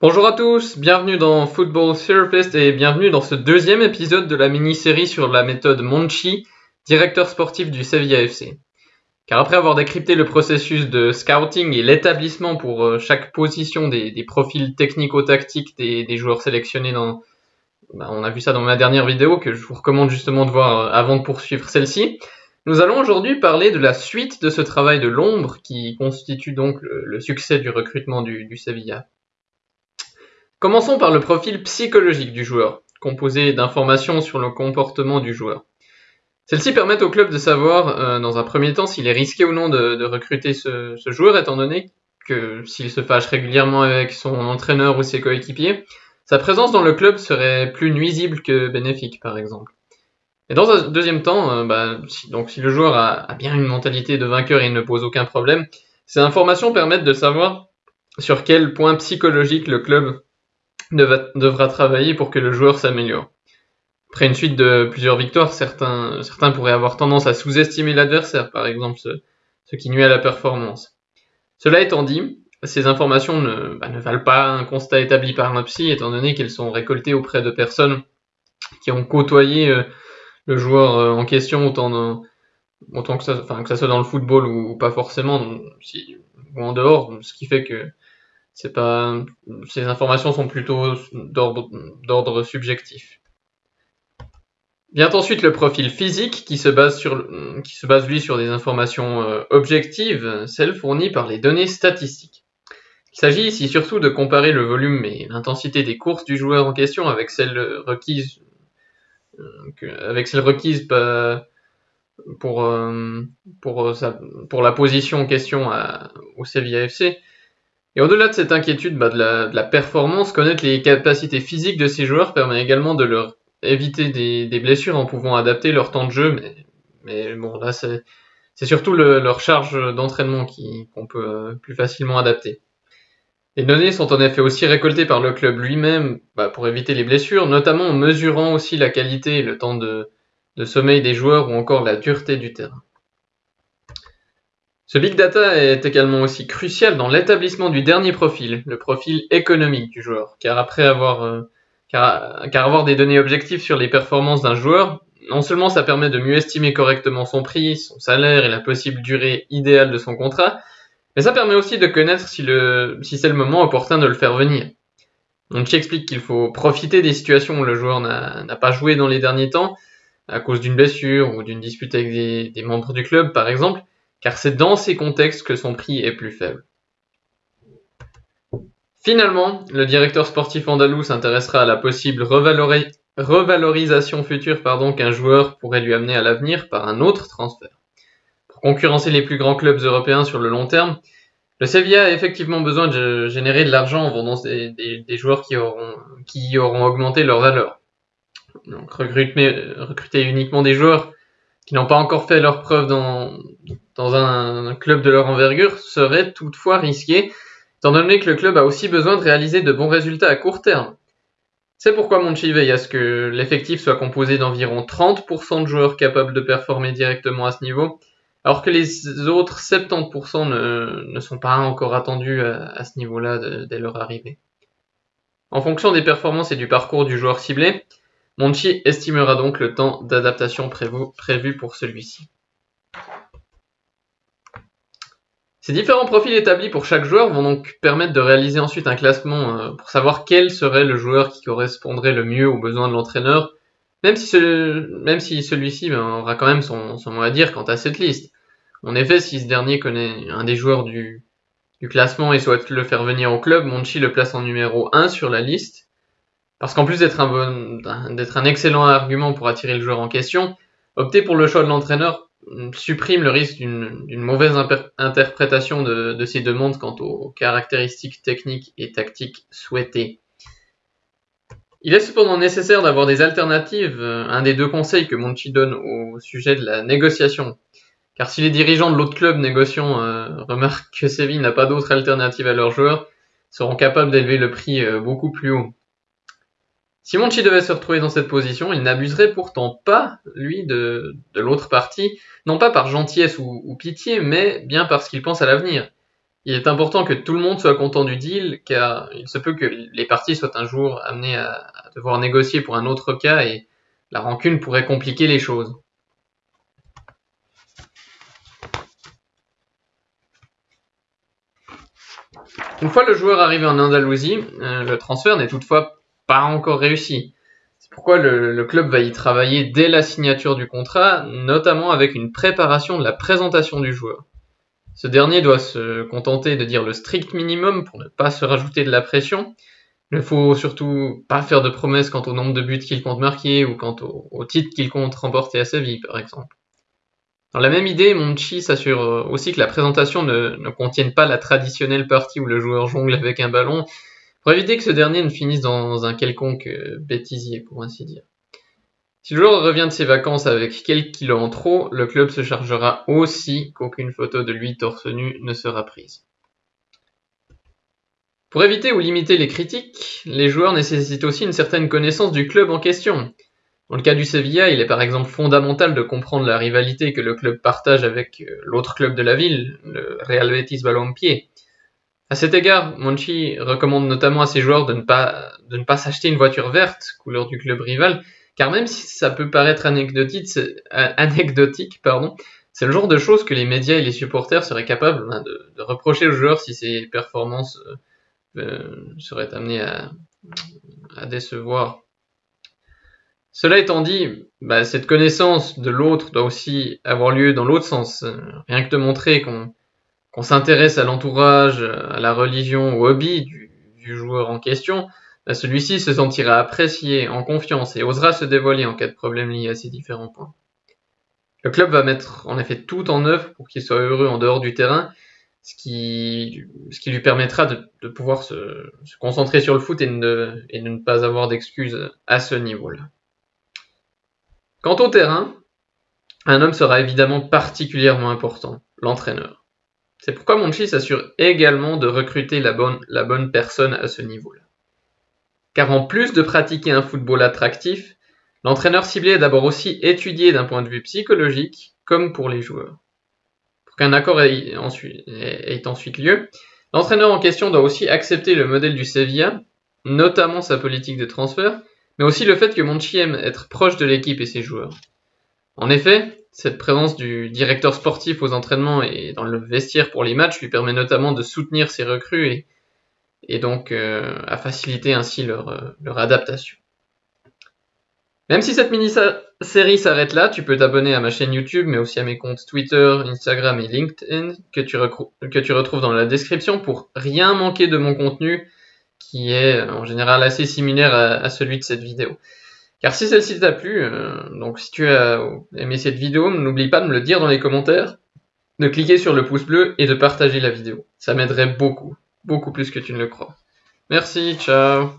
Bonjour à tous, bienvenue dans Football Therapist et bienvenue dans ce deuxième épisode de la mini-série sur la méthode Monchi, directeur sportif du Sevilla FC. Car après avoir décrypté le processus de scouting et l'établissement pour euh, chaque position des, profils technico-tactiques des, joueurs sélectionnés dans... Bah, on a vu ça dans ma dernière vidéo que je vous recommande justement de voir euh, avant de poursuivre celle-ci. Nous allons aujourd'hui parler de la suite de ce travail de l'ombre qui constitue donc le, succès du recrutement du, du Sevilla. Commençons par le profil psychologique du joueur, composé d'informations sur le comportement du joueur. Celles-ci permettent au club de savoir, euh, dans un premier temps, s'il est risqué ou non de, recruter ce, joueur, étant donné que s'il se fâche régulièrement avec son entraîneur ou ses coéquipiers, sa présence dans le club serait plus nuisible que bénéfique, par exemple. Et dans un deuxième temps, euh, bah, si, le joueur a, bien une mentalité de vainqueur et ne pose aucun problème, ces informations permettent de savoir sur quel point psychologique le club devra travailler pour que le joueur s'améliore. Après une suite de plusieurs victoires, certains, pourraient avoir tendance à sous-estimer l'adversaire, par exemple, ce, qui nuit à la performance. Cela étant dit, ces informations ne, bah, ne, valent pas un constat établi par un psy, étant donné qu'elles sont récoltées auprès de personnes qui ont côtoyé euh, le joueur euh, en question autant, que, ça, soit dans le football ou, pas forcément, ou en dehors, ce qui fait que ces informations sont plutôt d'ordre subjectif. Vient ensuite le profil physique qui se base, sur, lui sur des informations euh, objectives, celles fournies par les données statistiques. Il s'agit ici surtout de comparer le volume et l'intensité des courses du joueur en question avec celles requises, pour, la position en question au Sevilla FC. Et au-delà de cette inquiétude bah, de, la, performance, connaître les capacités physiques de ces joueurs permet également de leur éviter des, blessures en pouvant adapter leur temps de jeu. Mais, mais bon, là, c'est, surtout leur charge d'entraînement qu'on peut euh, plus facilement adapter. Les données sont en effet aussi récoltées par le club lui-même bah, pour éviter les blessures, notamment en mesurant aussi la qualité et le temps de sommeil des joueurs ou encore la dureté du terrain. Ce big data est également aussi crucial dans l'établissement du dernier profil, le profil économique du joueur, car après avoir, euh, avoir des données objectives sur les performances d'un joueur, non seulement ça permet de mieux estimer correctement son prix, son salaire et la possible durée idéale de son contrat, mais ça permet aussi de connaître si, si c'est le moment opportun de le faire venir. Donc explique qu'il faut profiter des situations où le joueur n'a pas joué dans les derniers temps, à cause d'une blessure ou d'une dispute avec des membres du club par exemple, car c'est dans ces contextes que son prix est plus faible. Finalement, le directeur sportif andalou s'intéressera à la possible revalorisation future qu'un joueur pourrait lui amener à l'avenir par un autre transfert. Pour concurrencer les plus grands clubs européens sur le long terme, le Sevilla a effectivement besoin de générer de l'argent en vendant des, joueurs qui auront, auront augmenté leur valeur. Donc recruter uniquement des joueurs qui n'ont pas encore fait leur preuve dans, un, club de leur envergure serait toutefois risqué, étant donné que le club a aussi besoin de réaliser de bons résultats à court terme. C'est pourquoi Monchi veille à ce que l'effectif soit composé d'environ 30% de joueurs capables de performer directement à ce niveau, alors que les autres 70% ne, ne, sont pas encore attendus à, ce niveau-là dès leur arrivée. En fonction des performances et du parcours du joueur ciblé, Monchi estimera donc le temps d'adaptation prévu pour celui-ci. Ces différents profils établis pour chaque joueur vont donc permettre de réaliser ensuite un classement euh, pour savoir quel serait le joueur qui correspondrait le mieux aux besoins de l'entraîneur, même si, celui-ci ben, aura quand même son, mot à dire quant à cette liste. En effet, si ce dernier connaît un des joueurs du, classement et souhaite le faire venir au club, Monchi le place en numéro 1 sur la liste. Parce qu'en plus d'être un, excellent argument pour attirer le joueur en question, opter pour le choix de l'entraîneur supprime le risque d'une mauvaise interprétation de, ces demandes quant aux caractéristiques techniques et tactiques souhaitées. Il est cependant nécessaire d'avoir des alternatives, euh, un des deux conseils que Monchi donne au sujet de la négociation. Car si les dirigeants de l'autre club négociant euh, remarquent que Séville n'a pas d'autre alternative à leurs joueurs, seront capables d'élever le prix euh, beaucoup plus haut. Si Monchi devait se retrouver dans cette position, il n'abuserait pourtant pas, lui, de, l'autre partie, non pas par gentillesse ou, pitié, mais bien parce qu'il pense à l'avenir. Il est important que tout le monde soit content du deal, car il se peut que les parties soient un jour amenées à devoir négocier pour un autre cas et la rancune pourrait compliquer les choses. Une fois le joueur arrivé en Andalousie, euh, le transfert n'est toutefois pas encore réussi. C'est pourquoi le, club va y travailler dès la signature du contrat, notamment avec une préparation de la présentation du joueur. Ce dernier doit se contenter de dire le strict minimum pour ne pas se rajouter de la pression. Il ne faut surtout pas faire de promesses quant au nombre de buts qu'il compte marquer ou quant au, titre qu'il compte remporter à sa vie, par exemple. Dans la même idée, Monchi s'assure euh, aussi que la présentation ne, contienne pas la traditionnelle partie où le joueur jongle avec un ballon, pour éviter que ce dernier ne finisse dans un quelconque euh, bêtisier, pour ainsi dire. Si le joueur revient de ses vacances avec quelques kilos en trop, le club se chargera aussi qu'aucune photo de lui torse nu ne sera prise. Pour éviter ou limiter les critiques, les joueurs nécessitent aussi une certaine connaissance du club en question. Dans le cas du Sevilla, il est par exemple fondamental de comprendre la rivalité que le club partage avec euh, l'autre club de la ville, le Real Betis Balompié. À cet égard, Monchi recommande notamment à ses joueurs de ne pas, s'acheter une voiture verte, couleur du club rival, car même si ça peut paraître anecdotique, c'est, euh, le genre de choses que les médias et les supporters seraient capables hein, de, reprocher aux joueurs si ses performances euh, euh, seraient amenées à, à décevoir. Cela étant dit, bah, cette connaissance de l'autre doit aussi avoir lieu dans l'autre sens. Rien que de montrer qu'on s'intéresse à l'entourage, à la religion, au hobby du, joueur en question, bah, celui-ci se sentira apprécié, en confiance et osera se dévoiler en cas de problème lié à ces différents points. Le club va mettre en effet tout en œuvre pour qu'il soit heureux en dehors du terrain, ce qui, lui permettra de, pouvoir se, concentrer sur le foot et de ne pas avoir d'excuses à ce niveau-là. Quant au terrain, un homme sera évidemment particulièrement important, l'entraîneur. C'est pourquoi Monchi s'assure également de recruter la bonne, personne à ce niveau-là. Car en plus de pratiquer un football attractif, l'entraîneur ciblé est d'abord aussi étudié d'un point de vue psychologique comme pour les joueurs. Pour qu'un accord ait ensuite, ait ensuite lieu, l'entraîneur en question doit aussi accepter le modèle du Sevilla, notamment sa politique de transfert, mais aussi le fait que Monchi aime être proche de l'équipe et ses joueurs. En effet, cette présence du directeur sportif aux entraînements et dans le vestiaire pour les matchs lui permet notamment de soutenir ses recrues et, donc euh, à faciliter ainsi leur, euh, leur adaptation. Même si cette mini-série s'arrête là, tu peux t'abonner à ma chaîne YouTube, mais aussi à mes comptes Twitter, Instagram et LinkedIn que tu, retrouves dans la description pour rien manquer de mon contenu qui est en général assez similaire à, celui de cette vidéo. Car si celle-ci t'a plu, euh, donc si tu as aimé cette vidéo, n'oublie pas de me le dire dans les commentaires, de cliquer sur le pouce bleu et de partager la vidéo. Ça m'aiderait beaucoup, beaucoup plus que tu ne le crois. Merci, ciao